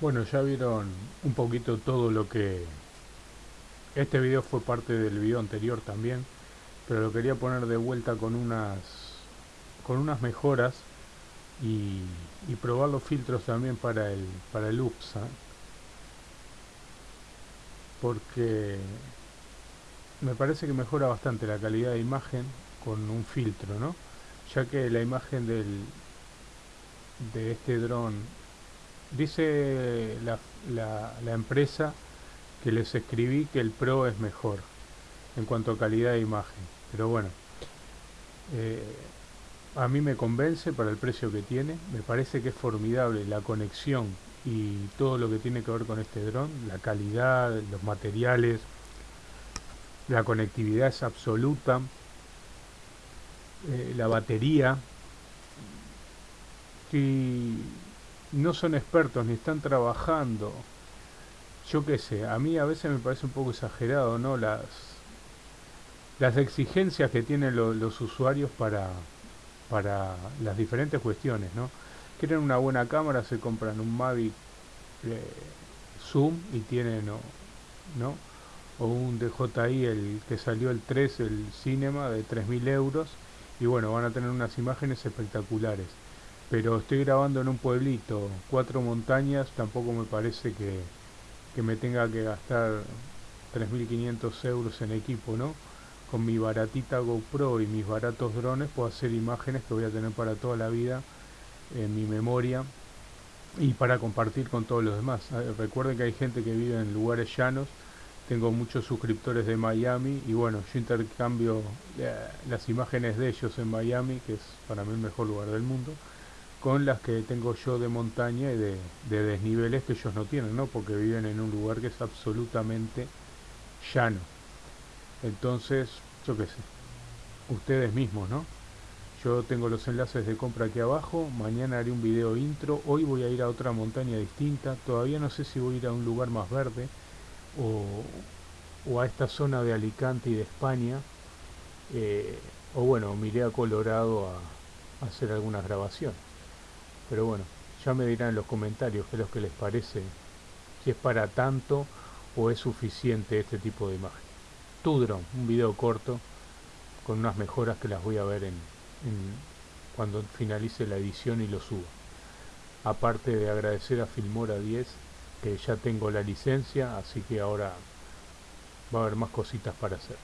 Bueno, ya vieron un poquito todo lo que... Este video fue parte del video anterior también, pero lo quería poner de vuelta con unas con unas mejoras y, probar los filtros también para el para el UPSA porque me parece que mejora bastante la calidad de imagen con un filtro, ¿no? Ya que la imagen del de este dron Dice la, la, empresa que les escribí que el Pro es mejor en cuanto a calidad de imagen. Pero bueno, eh, a mí me convence para el precio que tiene. Me parece que es formidable la conexión y todo lo que tiene que ver con este dron. La calidad, los materiales, la conectividad es absoluta. Eh, la batería. Y no son expertos ni están trabajando. Yo qué sé, a mí a veces me parece un poco exagerado, ¿no? Las, las exigencias que tienen los usuarios para, para las diferentes cuestiones, ¿no? Quieren una buena cámara, se compran un Mavic eh, Zoom y tienen, ¿no? ¿no? O un DJI, el que salió el 3, el Cinema, de 3.000 euros. Y bueno, van a tener unas imágenes espectaculares pero estoy grabando en un pueblito, cuatro montañas, tampoco me parece que, que me tenga que gastar 3.500 euros en equipo, ¿no? Con mi baratita GoPro y mis baratos drones puedo hacer imágenes que voy a tener para toda la vida en mi memoria y para compartir con todos los demás. Ah, recuerden que hay gente que vive en lugares llanos, tengo muchos suscriptores de Miami y bueno, yo intercambio eh, las imágenes de ellos en Miami, que es para mí el mejor lugar del mundo, con las que tengo yo de montaña y de, desniveles que ellos no tienen, ¿no? Porque viven en un lugar que es absolutamente llano. Entonces, yo qué sé, ustedes mismos, ¿no? Yo tengo los enlaces de compra aquí abajo, mañana haré un video intro, hoy voy a ir a otra montaña distinta, todavía no sé si voy a ir a un lugar más verde o, a esta zona de Alicante y de España, eh, o bueno, miré a Colorado a hacer algunas grabaciones. Pero bueno, ya me dirán en los comentarios qué es lo que les parece, si es para tanto o es suficiente este tipo de imagen. Tudron, un video corto con unas mejoras que las voy a ver en, cuando finalice la edición y lo suba. Aparte de agradecer a Filmora 10 que ya tengo la licencia, así que ahora va a haber más cositas para hacer.